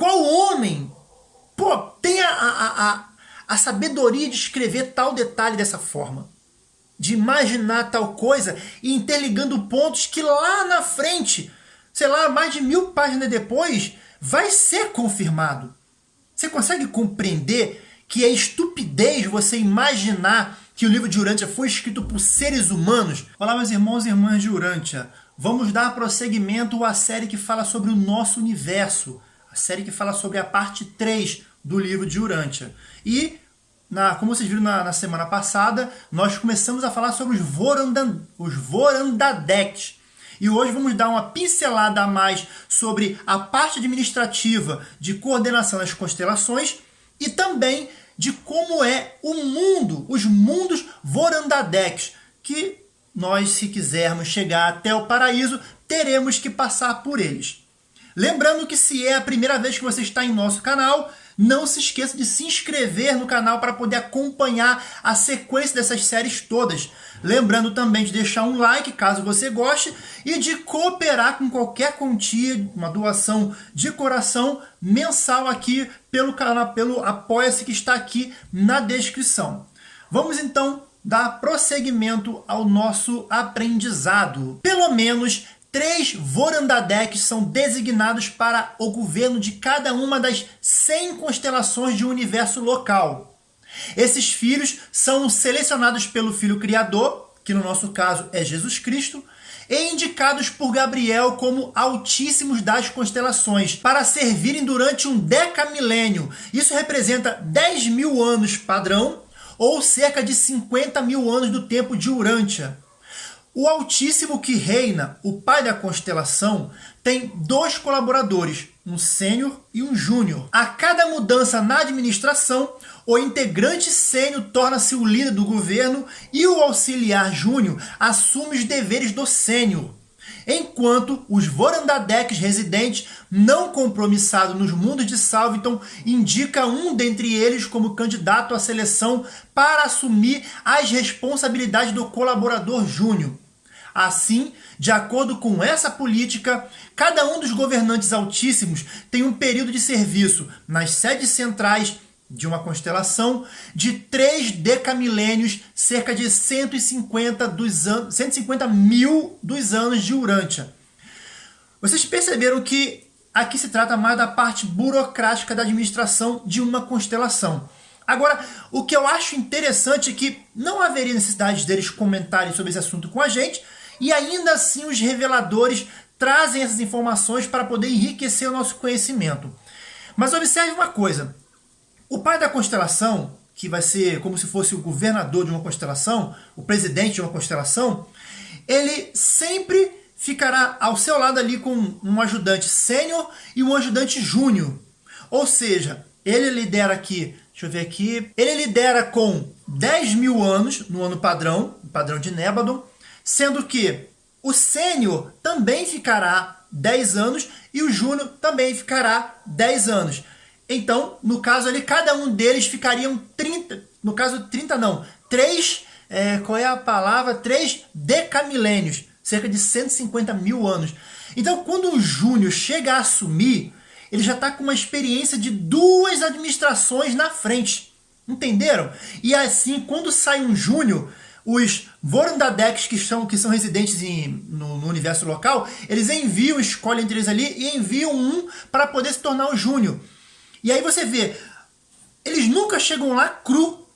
Qual homem pô, tem a, a, a, a sabedoria de escrever tal detalhe dessa forma? De imaginar tal coisa e interligando pontos que lá na frente, sei lá, mais de mil páginas depois, vai ser confirmado. Você consegue compreender que é estupidez você imaginar que o livro de Urântia foi escrito por seres humanos? Olá, meus irmãos e irmãs de Urântia. Vamos dar prosseguimento à série que fala sobre o nosso universo. A série que fala sobre a parte 3 do livro de Urântia. E, na, como vocês viram na, na, semana passada, nós começamos a falar sobre os, Vorandan, os Vorandadeks, e hoje vamos dar uma pincelada a mais sobre a parte administrativa de coordenação das constelações e também de como é o mundo, os mundos Vorandadeks, que nós, se quisermos chegar até o paraíso, teremos que passar por eles. Lembrando que se é a primeira vez que você está em nosso canal, não se esqueça de se inscrever no canal para poder acompanhar a sequência dessas séries todas. Lembrando também de deixar um like caso você goste e de cooperar com qualquer quantia, uma doação de coração mensal aqui pelo canal, pelo Apoia-se que está aqui na descrição. Vamos então dar prosseguimento ao nosso aprendizado. Pelo menos Três Vorandadeks são designados para o governo de cada uma das 100 constelações de um universo local. Esses filhos são selecionados pelo Filho Criador, que no nosso caso é Jesus Cristo, e indicados por Gabriel como altíssimos das constelações, para servirem durante um decamilênio. Isso representa 10 mil anos padrão, ou cerca de 50 mil anos do tempo de Urântia. O Altíssimo que reina, o pai da constelação, tem dois colaboradores, um sênior e um júnior. A cada mudança na administração, o integrante sênior torna-se o líder do governo e o auxiliar júnior assume os deveres do sênior. Enquanto os Vorandadeks residentes, não compromissados nos mundos de Salviton, indica um dentre eles como candidato à seleção para assumir as responsabilidades do colaborador júnior. Assim, de acordo com essa política, cada um dos governantes altíssimos tem um período de serviço nas sedes centrais de uma constelação de três decamilênios, cerca de 150, dos an 150 mil dos anos de Urântia. Vocês perceberam que aqui se trata mais da parte burocrática da administração de uma constelação. Agora, o que eu acho interessante é que não haveria necessidade deles comentarem sobre esse assunto com a gente, e ainda assim os reveladores trazem essas informações para poder enriquecer o nosso conhecimento. Mas observe uma coisa, o pai da constelação, que vai ser como se fosse o governador de uma constelação, o presidente de uma constelação, ele sempre ficará ao seu lado ali com um ajudante sênior e um ajudante júnior. Ou seja, ele lidera aqui, deixa eu ver aqui, ele lidera com 10 mil anos no ano padrão, padrão de Nébadon, sendo que o sênior também ficará 10 anos e o júnior também ficará 10 anos. Então, no caso ali, cada um deles ficariam 30, no caso 30 não, 3, é, qual é a palavra? 3 decamilênios, cerca de 150 mil anos. Então, quando um júnior chega a assumir, ele já está com uma experiência de duas administrações na frente. Entenderam? E assim, quando sai um júnior, os Vorundadeks que são, que são residentes em, no, no, universo local, eles enviam, escolhem entre eles ali e enviam um para poder se tornar o Júnior. E aí você vê, eles nunca chegam lá cru.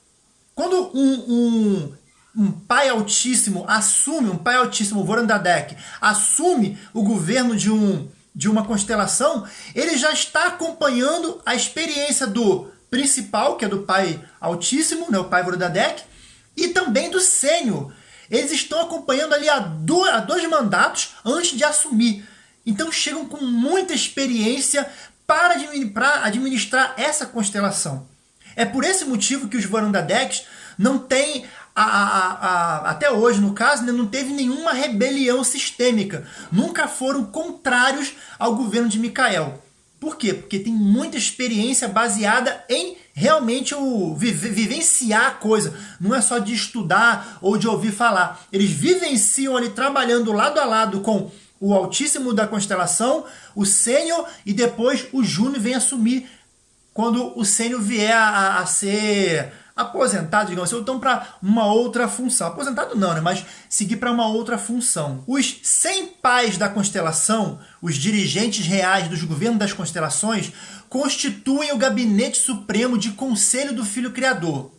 Quando um, um, um pai altíssimo assume, um pai altíssimo, Vorandadek, assume o governo de, um, de uma constelação, ele já está acompanhando a experiência do principal, que é do pai altíssimo, né, o pai Vorandadek, e também do sênior. Eles estão acompanhando ali há dois mandatos antes de assumir. Então chegam com muita experiência para administrar essa constelação. É por esse motivo que os Varandadeks não têm, a, a, a, até hoje no caso, né, não teve nenhuma rebelião sistêmica. Nunca foram contrários ao governo de Micael. Por quê? Porque tem muita experiência baseada em realmente o vivenciar a coisa. Não é só de estudar ou de ouvir falar. Eles vivenciam ali trabalhando lado a lado com o Altíssimo da constelação, o Sênior, e depois o Júnior vem assumir quando o Sênior vier a, a ser aposentado, digamos assim, ou então para uma outra função. Aposentado não, né? mas seguir para uma outra função. Os 100 pais da constelação, os dirigentes reais dos governos das constelações, constituem o gabinete supremo de conselho do Filho Criador.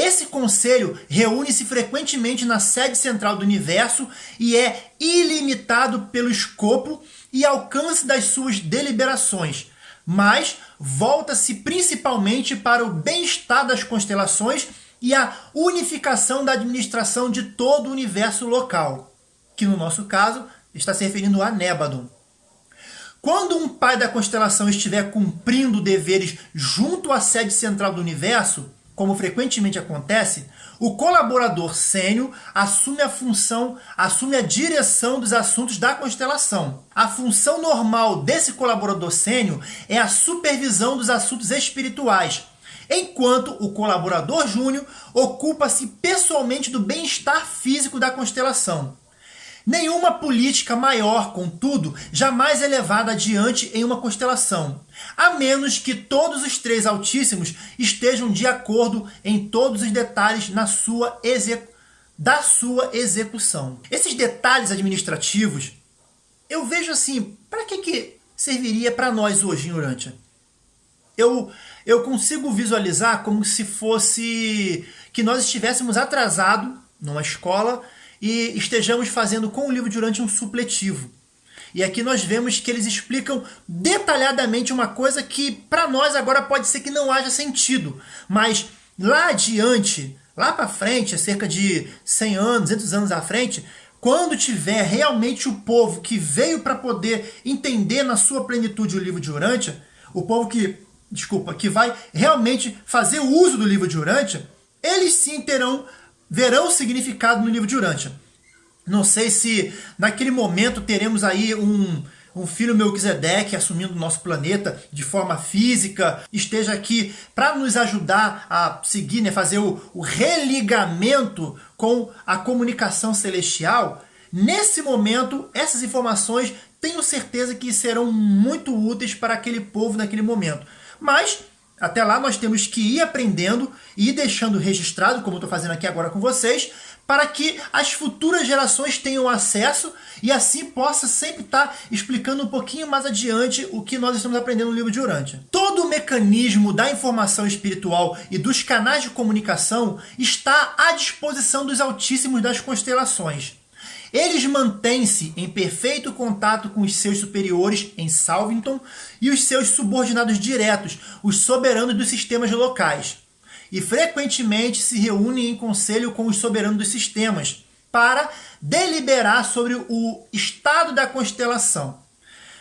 Esse conselho reúne-se frequentemente na sede central do universo e é ilimitado pelo escopo e alcance das suas deliberações, mas volta-se principalmente para o bem-estar das constelações e a unificação da administração de todo o universo local, que no nosso caso está se referindo a Nébadon. Quando um pai da constelação estiver cumprindo deveres junto à sede central do universo, como frequentemente acontece, o colaborador sênior assume a função, assume a direção dos assuntos da constelação. A função normal desse colaborador sênior é a supervisão dos assuntos espirituais, enquanto o colaborador júnior ocupa-se pessoalmente do bem-estar físico da constelação. Nenhuma política maior, contudo, jamais é levada adiante em uma constelação, a menos que todos os três altíssimos estejam de acordo em todos os detalhes na sua da sua execução. Esses detalhes administrativos, eu vejo assim, para que, que serviria para nós hoje em Urântia? Eu, eu consigo visualizar como se fosse que nós estivéssemos atrasados numa escola e estejamos fazendo com o livro durante um supletivo. E aqui nós vemos que eles explicam detalhadamente uma coisa que para nós agora pode ser que não haja sentido, mas lá adiante, lá para frente, cerca de 100 anos, 200 anos à frente, quando tiver realmente o povo que veio para poder entender na sua plenitude o livro de Urântia, o povo que, desculpa, que vai realmente fazer uso do livro de Urântia, eles sim terão verão significado no livro de Urântia. Não sei se naquele momento teremos aí um, um filho Melquisedeque assumindo o nosso planeta de forma física, esteja aqui para nos ajudar a seguir, né, fazer o, o religamento com a comunicação celestial. Nesse momento, essas informações tenho certeza que serão muito úteis para aquele povo naquele momento. Mas até lá nós temos que ir aprendendo e ir deixando registrado, como eu estou fazendo aqui agora com vocês, para que as futuras gerações tenham acesso e assim possa sempre estar tá explicando um pouquinho mais adiante o que nós estamos aprendendo no livro de Urântia. Todo o mecanismo da informação espiritual e dos canais de comunicação está à disposição dos altíssimos das constelações. Eles mantêm-se em perfeito contato com os seus superiores em Salvington e os seus subordinados diretos, os soberanos dos sistemas locais. E frequentemente se reúnem em conselho com os soberanos dos sistemas para deliberar sobre o estado da constelação.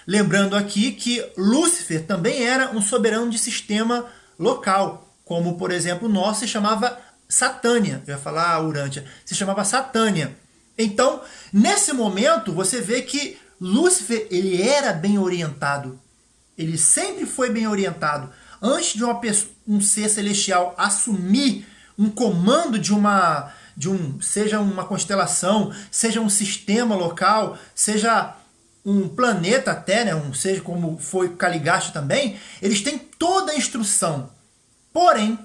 Lembrando aqui que Lúcifer também era um soberano de sistema local, como por exemplo o nosso se chamava Satânia. Eu ia falar Urântia, se chamava Satânia. Então, nesse momento, você vê que Lúcifer ele era bem orientado. Ele sempre foi bem orientado. Antes de pessoa, um ser celestial assumir um comando de uma de um seja uma constelação, seja um sistema local, seja um planeta até, né, um seja como foi Caligasta também, eles têm toda a instrução. Porém,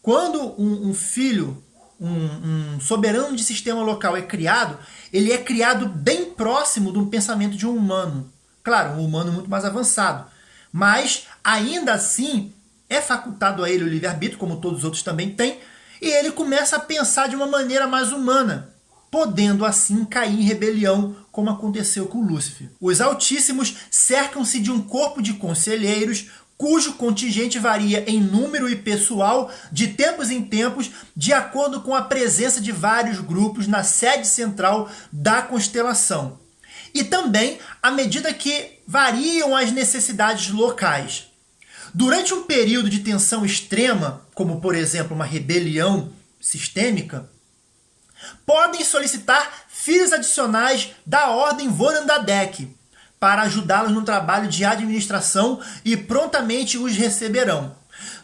quando um, um filho um, um, soberano de sistema local é criado, ele é criado bem próximo do pensamento de um humano. Claro, um humano muito mais avançado. Mas, ainda assim, é facultado a ele o livre-arbítrio, como todos os outros também têm, e ele começa a pensar de uma maneira mais humana, podendo assim cair em rebelião, como aconteceu com Lúcifer. Os Altíssimos cercam-se de um corpo de conselheiros cujo contingente varia em número e pessoal de tempos em tempos, de acordo com a presença de vários grupos na sede central da constelação. E também à medida que variam as necessidades locais. Durante um período de tensão extrema, como por exemplo uma rebelião sistêmica, podem solicitar filhos adicionais da ordem Vorandadek, para ajudá-los no trabalho de administração e prontamente os receberão.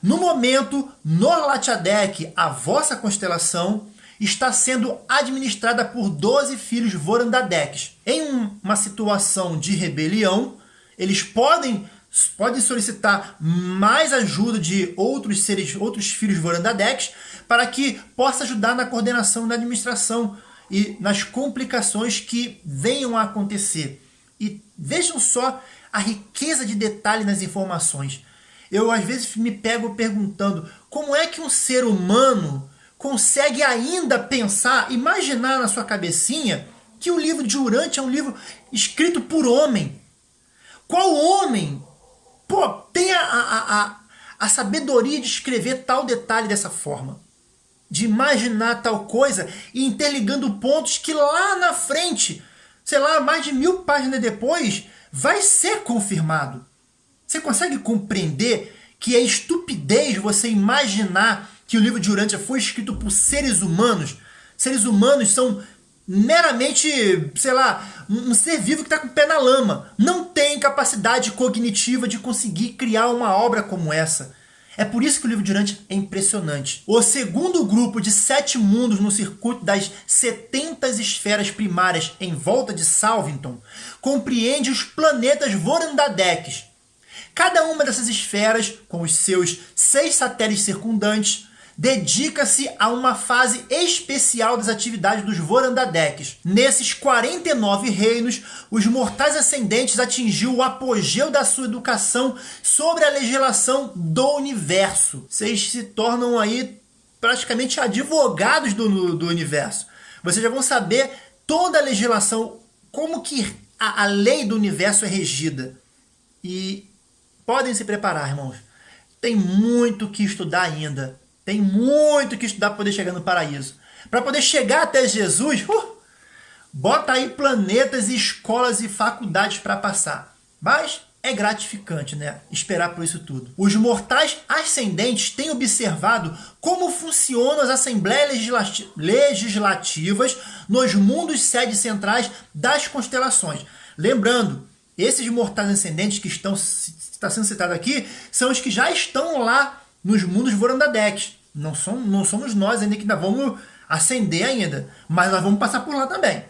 No momento, Norlatiadec, a vossa constelação, está sendo administrada por 12 filhos Vorandadeks. Em uma situação de rebelião, eles podem, podem solicitar mais ajuda de outros seres, outros filhos Vorandadeks, para que possa ajudar na coordenação da administração e nas complicações que venham a acontecer. E vejam só a riqueza de detalhe nas informações. Eu às vezes me pego perguntando como é que um ser humano consegue ainda pensar, imaginar na sua cabecinha que o livro de Urante é um livro escrito por homem. Qual homem pô, tem a, a, a, a sabedoria de escrever tal detalhe dessa forma? De imaginar tal coisa e interligando pontos que lá na frente, sei lá, mais de mil páginas depois, vai ser confirmado. Você consegue compreender que é estupidez você imaginar que o livro de Urântia foi escrito por seres humanos? Seres humanos são meramente, sei lá, um ser vivo que está com o pé na lama. Não tem capacidade cognitiva de conseguir criar uma obra como essa. É por isso que o livro de é impressionante. O segundo grupo de sete mundos no circuito das 70 esferas primárias em volta de Salvington compreende os planetas Vorandadeks, Cada uma dessas esferas, com os seus seis satélites circundantes, dedica-se a uma fase especial das atividades dos Vorandadeks. Nesses 49 reinos, os mortais ascendentes atingiu o apogeu da sua educação sobre a legislação do universo. Vocês se tornam aí praticamente advogados do, do universo. Vocês já vão saber toda a legislação, como que a, a lei do universo é regida. E Podem se preparar, irmãos. Tem muito que estudar ainda. Tem muito que estudar para poder chegar no paraíso. Para poder chegar até Jesus, uh, bota aí planetas escolas e faculdades para passar. Mas é gratificante, né? Esperar por isso tudo. Os mortais ascendentes têm observado como funcionam as assembleias legislativas nos mundos sedes centrais das constelações. Lembrando, esses mortais ascendentes que estão está sendo citado aqui são os que já estão lá nos mundos Vorandadex. Não, não somos nós ainda que ainda vamos ascender ainda, mas nós vamos passar por lá também.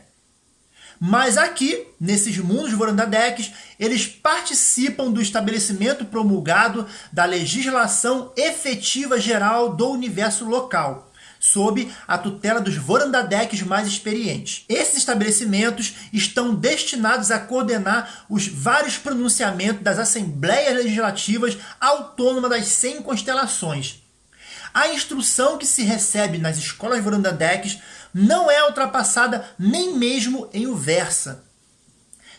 Mas aqui, nesses mundos Vorandadex, eles participam do estabelecimento promulgado da legislação efetiva geral do universo local sob a tutela dos Vorandadeques mais experientes. Esses estabelecimentos estão destinados a coordenar os vários pronunciamentos das Assembleias Legislativas Autônomas das 100 constelações. A instrução que se recebe nas escolas Vorandadeques não é ultrapassada nem mesmo em Uversa.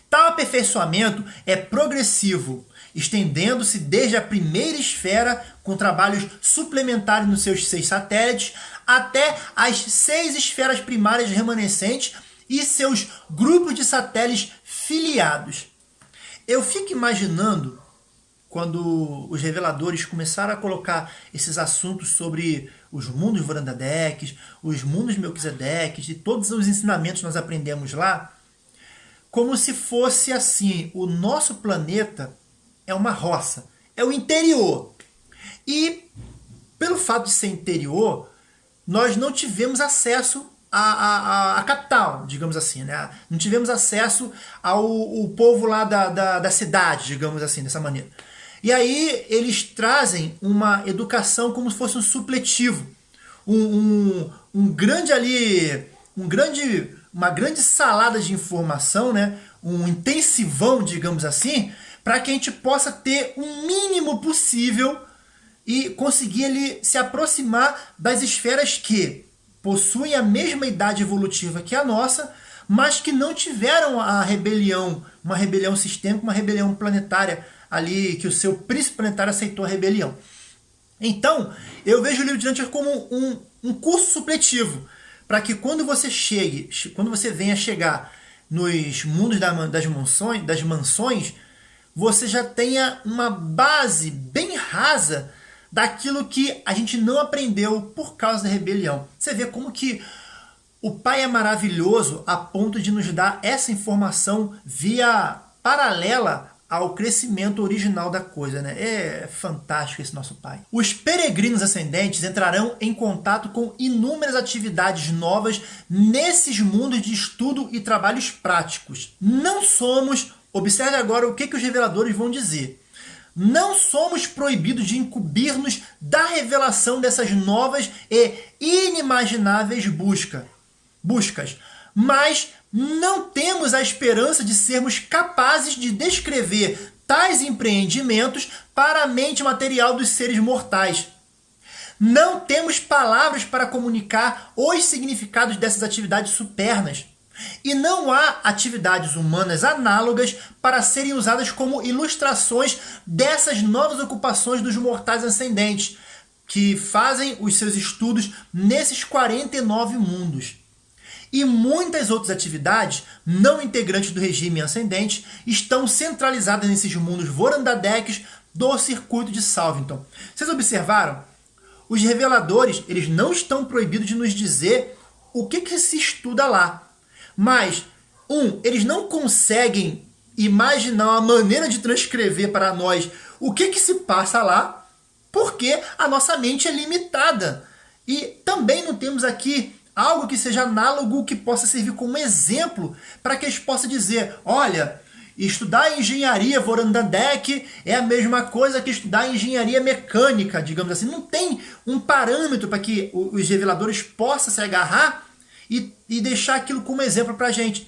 Tal aperfeiçoamento é progressivo, estendendo-se desde a primeira esfera, com trabalhos suplementares nos seus seis satélites, até as seis esferas primárias remanescentes e seus grupos de satélites filiados. Eu fico imaginando quando os reveladores começaram a colocar esses assuntos sobre os mundos Vorandadeques, os mundos Melquisedeques e todos os ensinamentos que nós aprendemos lá, como se fosse assim, o nosso planeta é uma roça, é o interior. E pelo fato de ser interior, nós não tivemos acesso à, à, à, capital, digamos assim, né? Não tivemos acesso ao, ao povo lá da, da, da cidade, digamos assim, dessa maneira. E aí eles trazem uma educação como se fosse um supletivo, um, um, um grande ali, um grande, uma grande salada de informação, né? um intensivão, digamos assim, para que a gente possa ter o um mínimo possível e conseguir ele se aproximar das esferas que possuem a mesma idade evolutiva que a nossa, mas que não tiveram a rebelião, uma rebelião sistêmica, uma rebelião planetária ali, que o seu príncipe planetário aceitou a rebelião. Então, eu vejo o livro de Dante como um, um curso supletivo, para que quando você chegue, quando você venha chegar nos mundos das mansões, das mansões, você já tenha uma base bem rasa daquilo que a gente não aprendeu por causa da rebelião. Você vê como que o Pai é maravilhoso a ponto de nos dar essa informação via paralela ao crescimento original da coisa, né? É fantástico esse nosso Pai. Os peregrinos ascendentes entrarão em contato com inúmeras atividades novas nesses mundos de estudo e trabalhos práticos. Não somos, observe agora o que, que os reveladores vão dizer. Não somos proibidos de incumbir-nos da revelação dessas novas e inimagináveis busca, buscas, mas não temos a esperança de sermos capazes de descrever tais empreendimentos para a mente material dos seres mortais. Não temos palavras para comunicar os significados dessas atividades supernas. E não há atividades humanas análogas para serem usadas como ilustrações dessas novas ocupações dos mortais ascendentes, que fazem os seus estudos nesses 49 mundos e muitas outras atividades não integrantes do regime ascendente estão centralizadas nesses mundos Vorandadeques do circuito de Salvington. Vocês observaram? Os reveladores eles não estão proibidos de nos dizer o que, que se estuda lá. Mas, um, eles não conseguem imaginar uma maneira de transcrever para nós o que, que se passa lá, porque a nossa mente é limitada. E também não temos aqui algo que seja análogo, que possa servir como exemplo para que eles possam dizer, olha, estudar engenharia Vorandandek é a mesma coisa que estudar engenharia mecânica, digamos assim. Não tem um parâmetro para que os reveladores possam se agarrar e, e deixar aquilo como exemplo para a gente.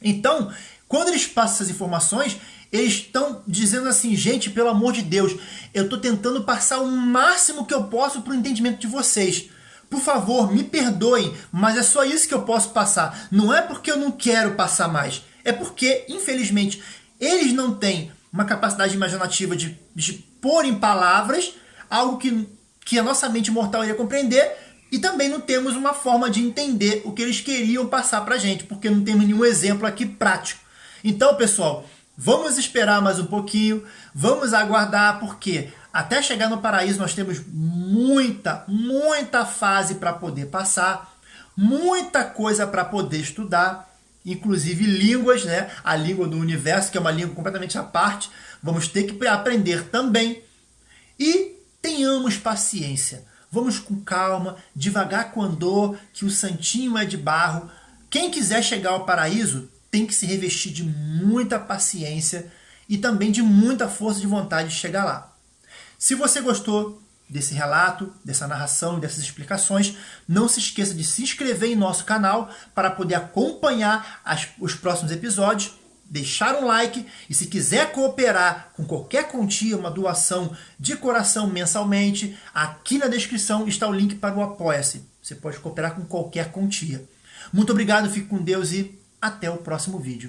Então, quando eles passam essas informações, eles estão dizendo assim, gente, pelo amor de Deus, eu estou tentando passar o máximo que eu posso para o entendimento de vocês. Por favor, me perdoem, mas é só isso que eu posso passar. Não é porque eu não quero passar mais. É porque, infelizmente, eles não têm uma capacidade imaginativa de, de pôr em palavras algo que, que a nossa mente mortal ia compreender e também não temos uma forma de entender o que eles queriam passar para a gente, porque não temos nenhum exemplo aqui prático. Então, pessoal, vamos esperar mais um pouquinho, vamos aguardar, porque até chegar no paraíso nós temos muita, muita fase para poder passar, muita coisa para poder estudar, inclusive línguas, né? A língua do universo, que é uma língua completamente à parte, vamos ter que aprender também. E tenhamos paciência. Vamos com calma, devagar com andor, que o santinho é de barro. Quem quiser chegar ao paraíso tem que se revestir de muita paciência e também de muita força de vontade de chegar lá. Se você gostou desse relato, dessa narração dessas explicações, não se esqueça de se inscrever em nosso canal para poder acompanhar as, os próximos episódios, deixar um like e se quiser cooperar com qualquer quantia, uma doação de coração mensalmente, aqui na descrição está o link para o Apoia-se. Você pode cooperar com qualquer quantia. Muito obrigado, fique com Deus e até o próximo vídeo.